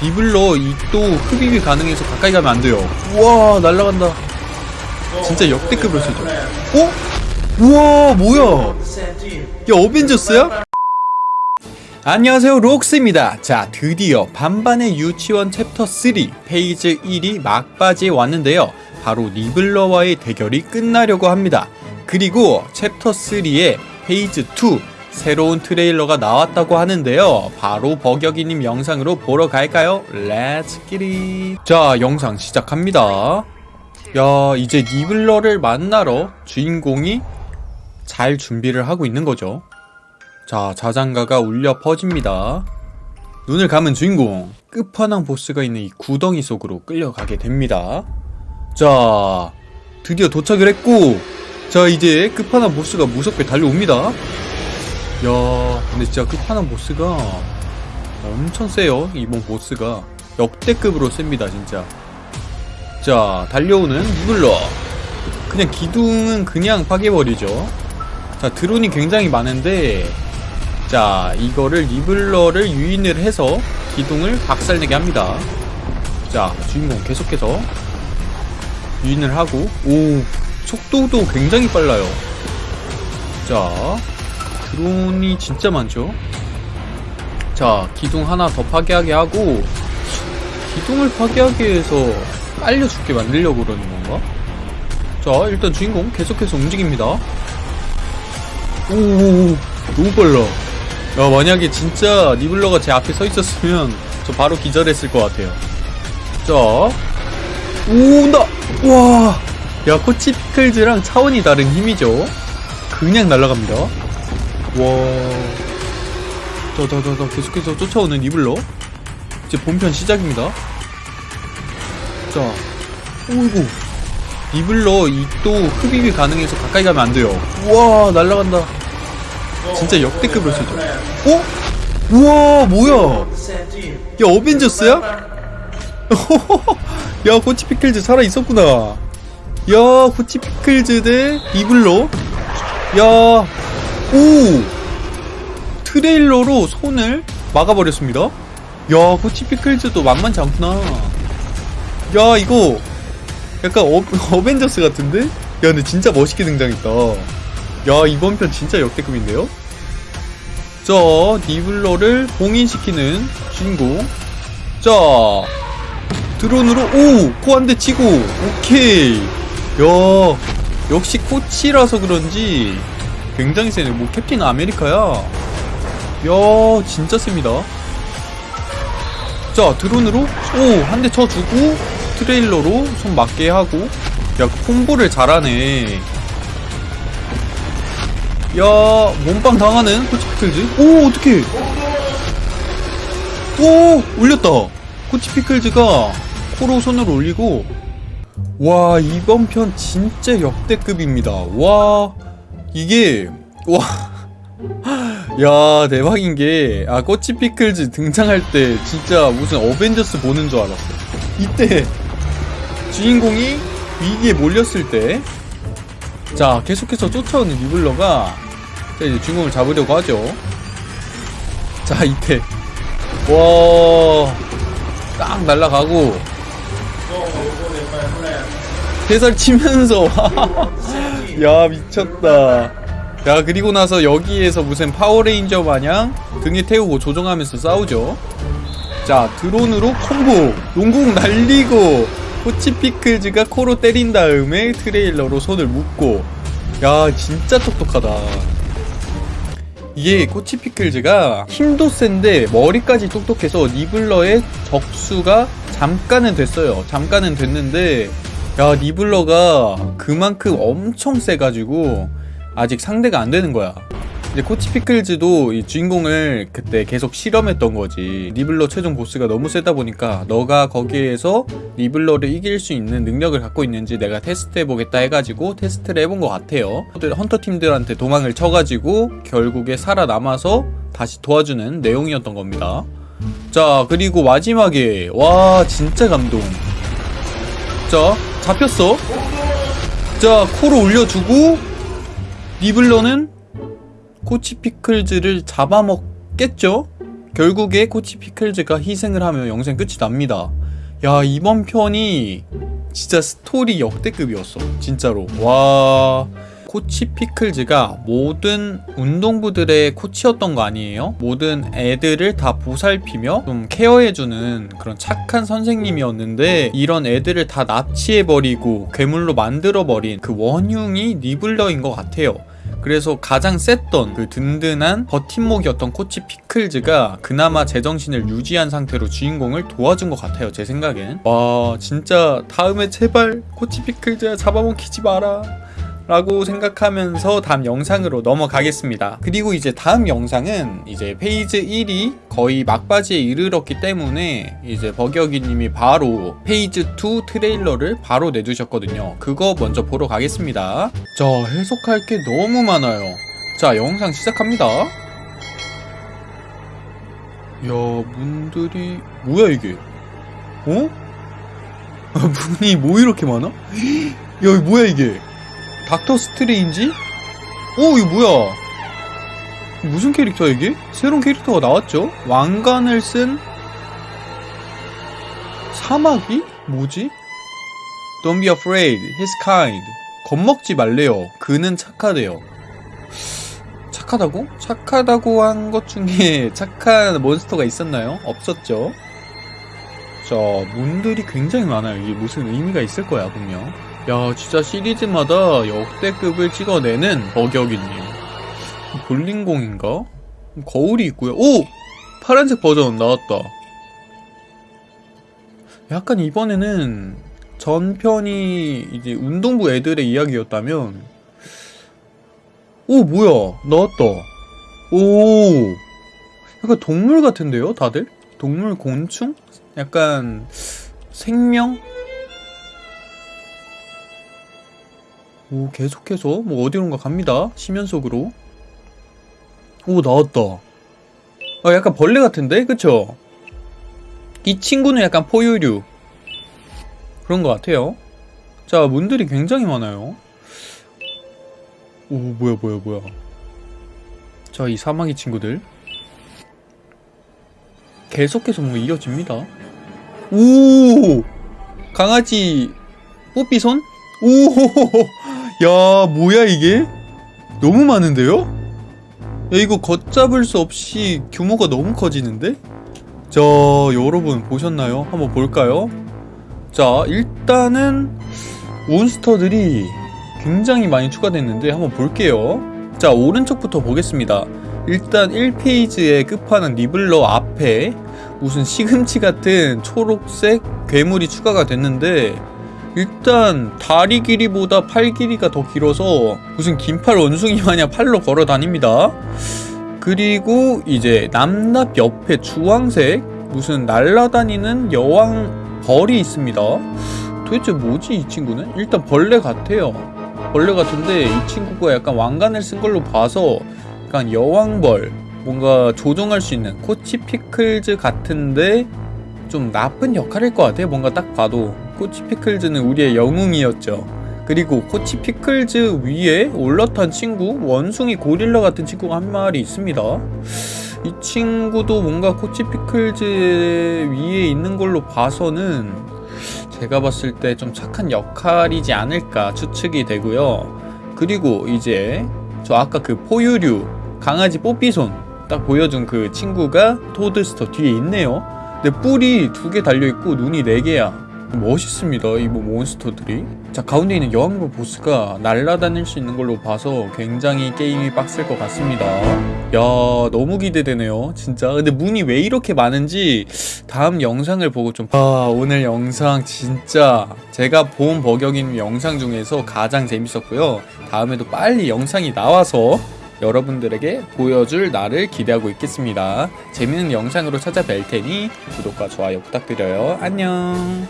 니블러 이또 흡입이 가능해서 가까이 가면 안 돼요. 우와 날라간다. 진짜 역대급으로 쓰죠. 어? 우와 뭐야? 야 어벤져스야? 안녕하세요 록스입니다 자 드디어 반반의 유치원 챕터 3 페이지 1이 막바지에 왔는데요 바로 니블러와의 대결이 끝나려고 합니다 그리고 챕터 3의 페이지 2 새로운 트레일러가 나왔다고 하는데요 바로 버격이님 영상으로 보러 갈까요? let's get it 자 영상 시작합니다 야 이제 니블러를 만나러 주인공이 잘 준비를 하고 있는 거죠 자, 자장가가 울려 퍼집니다. 눈을 감은 주인공, 끝판왕 보스가 있는 이 구덩이 속으로 끌려가게 됩니다. 자, 드디어 도착을 했고, 자, 이제 끝판왕 보스가 무섭게 달려옵니다. 야, 근데 진짜 끝판왕 보스가 엄청 세요, 이번 보스가. 역대급으로 셉니다, 진짜. 자, 달려오는 니블러. 그냥 기둥은 그냥 파괴버리죠. 자, 드론이 굉장히 많은데, 자 이거를 리블러를 유인을 해서 기둥을 박살내게 합니다 자 주인공 계속해서 유인을 하고 오 속도도 굉장히 빨라요 자 드론이 진짜 많죠? 자 기둥 하나 더 파괴하게 하고 기둥을 파괴하게 해서 빨려 죽게 만들려고 그러는 건가? 자 일단 주인공 계속해서 움직입니다. 오 너무 빨라. 야 만약에 진짜 니블러가 제 앞에 서 있었으면 저 바로 기절했을 것 같아요. 자 온다! 와야 코치 피클즈랑 차원이 다른 힘이죠? 그냥 날아갑니다 와자자자자 계속해서 쫓아오는 니블러. 이제 본편 시작입니다. 자 오이구. 니블러 이 또 흡입이 가능해서 가까이 가면 안 돼요. 우와 날아간다. 진짜 역대급으로 쓰죠. 어? 우와 뭐야? 야 어벤져스야? 야 코치 피클즈 살아있었구나. 야 코치 피클즈 대 니블러 야 오 트레일러로 손을 막아버렸습니다 야 코치 피클즈도 만만치 않구나 야 이거 약간 어, 어벤져스 같은데? 야 근데 진짜 멋있게 등장했다 야 이번 편 진짜 역대급인데요? 자 니블러를 봉인시키는 주인공 자 드론으로 오! 코한대 치고 오케이 야 역시 코치라서 그런지 굉장히 세네. 뭐 캡틴 아메리카야. 야 진짜 셉니다. 자 드론으로 오 한 대 쳐주고 트레일러로 손 맞게 하고. 야 콤보를 잘하네. 야 몸빵 당하는 코치피클즈. 오 어떡해. 오 올렸다. 코치피클즈가 코로 손을 올리고. 와 이번 편 진짜 역대급입니다. 와 이게 와. 야 대박인게 아 코치 피클즈 등장할 때 진짜 무슨 어벤져스 보는 줄 알았어. 이때 주인공이 위기에 몰렸을 때 자 계속해서 쫓아오는 니블러가 이제 주인공을 잡으려고 하죠. 자 이때. 와딱 날라가고. 대살 치면서 야 미쳤다. 야 그리고 나서 여기에서 무슨 파워레인저 마냥 등에 태우고 조종하면서 싸우죠. 자 드론으로 콤보. 농공 날리고 코치피클즈가 코로 때린 다음에 트레일러로 손을 묶고. 야 진짜 똑똑하다. 이게 코치피클즈가 힘도 센데 머리까지 똑똑해서 니블러의 적수가 잠깐은 됐어요. 잠깐은 됐는데 야 니블러가 그만큼 엄청 세가지고 아직 상대가 안 되는 거야. 이제 코치 피클즈도 이 주인공을 그때 계속 실험했던 거지. 니블러 최종 보스가 너무 세다 보니까 너가 거기에서 니블러를 이길 수 있는 능력을 갖고 있는지 내가 테스트 해보겠다 해가지고 테스트를 해본 것 같아요. 헌터팀들한테 도망을 쳐가지고 결국에 살아남아서 다시 도와주는 내용이었던 겁니다. 자 그리고 마지막에 와 진짜 감동 자 잡혔어 자 코로 올려주고 니블러는 코치 피클즈를 잡아먹겠죠? 결국에 코치 피클즈가 희생을 하며 영상 끝이 납니다. 야 이번 편이 진짜 스토리 역대급이었어 진짜로 와 코치 피클즈가 모든 운동부들의 코치였던 거 아니에요? 모든 애들을 다 보살피며 좀 케어해주는 그런 착한 선생님이었는데 이런 애들을 다 납치해버리고 괴물로 만들어버린 그 원흉이 니블러인 것 같아요. 그래서 가장 셌던 그 든든한 버팀목이었던 코치 피클즈가 그나마 제정신을 유지한 상태로 주인공을 도와준 것 같아요 제 생각엔. 와 진짜 다음에 제발 코치 피클즈야 잡아먹히지 마라 라고 생각하면서 다음 영상으로 넘어가겠습니다. 그리고 이제 다음 영상은 이제 페이지 1이 거의 막바지에 이르렀기 때문에 이제 버기어기님이 바로 페이지 2 트레일러를 바로 내주셨거든요. 그거 먼저 보러 가겠습니다. 자, 해석할 게 너무 많아요. 자, 영상 시작합니다. 야, 문들이 뭐야 이게? 어? 문이 뭐 이렇게 많아? 야, 뭐야 이게? 닥터 스트레인지? 오 이거 뭐야 무슨 캐릭터야 이게? 새로운 캐릭터가 나왔죠? 왕관을 쓴 사마귀? 뭐지? Don't be afraid, he's kind 겁먹지 말래요 그는 착하대요 착하다고? 착하다고 한 것 중에 착한 몬스터가 있었나요? 없었죠 자 문들이 굉장히 많아요 이게 무슨 의미가 있을 거야 분명 야 진짜 시리즈마다 역대급을 찍어내는 버격이님 볼링공인가? 거울이 있고요 오! 파란색 버전 나왔다 약간 이번에는 전편이 이제 운동부 애들의 이야기였다면 오 뭐야 나왔다 오 약간 동물 같은데요 다들? 동물 곤충? 약간 생명? 오 계속해서? 뭐 어디론가 갑니다. 시면 속으로. 오 나왔다. 아 약간 벌레 같은데? 그쵸? 이 친구는 약간 포유류. 그런 것 같아요. 자 문들이 굉장히 많아요. 오 뭐야 뭐야 뭐야. 자 이 사마귀 친구들. 계속해서 뭔가 이어집니다. 오! 강아지. 뽀삐손? 오 야 뭐야 이게 너무 많은데요? 야 이거 걷잡을 수 없이 규모가 너무 커지는데? 자 여러분 보셨나요? 한번 볼까요? 자 일단은 몬스터들이 굉장히 많이 추가됐는데 한번 볼게요 자 오른쪽부터 보겠습니다 일단 1페이지의 끝판은 니블러 앞에 무슨 시금치 같은 초록색 괴물이 추가가 됐는데 일단 다리 길이보다 팔 길이가 더 길어서 무슨 긴팔 원숭이 마냥 팔로 걸어 다닙니다. 그리고 이제 남납 옆에 주황색 무슨 날라다니는 여왕 벌이 있습니다. 도대체 뭐지 이 친구는? 일단 벌레 같아요. 벌레 같은데 이 친구가 약간 왕관을 쓴 걸로 봐서 약간 여왕벌 뭔가 조종할 수 있는 코치 피클즈 같은데 좀 나쁜 역할일 것 같아요. 뭔가 딱 봐도 코치 피클즈는 우리의 영웅이었죠. 그리고 코치 피클즈 위에 올라탄 친구 원숭이 고릴라 같은 친구가 한 마리 있습니다. 이 친구도 뭔가 코치 피클즈 위에 있는 걸로 봐서는 제가 봤을 때 좀 착한 역할이지 않을까 추측이 되고요. 그리고 이제 저 아까 그 포유류 강아지 뽀삐손 딱 보여준 그 친구가 토드스터 뒤에 있네요. 근데 뿔이 두 개 달려있고 눈이 네 개야. 멋있습니다 이 뭐 몬스터들이. 자 가운데 있는 여왕벌 보스가 날아다닐 수 있는 걸로 봐서 굉장히 게임이 빡셀 것 같습니다. 야 너무 기대되네요 진짜. 근데 문이 왜 이렇게 많은지 다음 영상을 보고 좀 아 오늘 영상 진짜 제가 본 버격인 영상 중에서 가장 재밌었고요. 다음에도 빨리 영상이 나와서 여러분들에게 보여줄 날을 기대하고 있겠습니다. 재밌는 영상으로 찾아뵐 테니 구독과 좋아요 부탁드려요. 안녕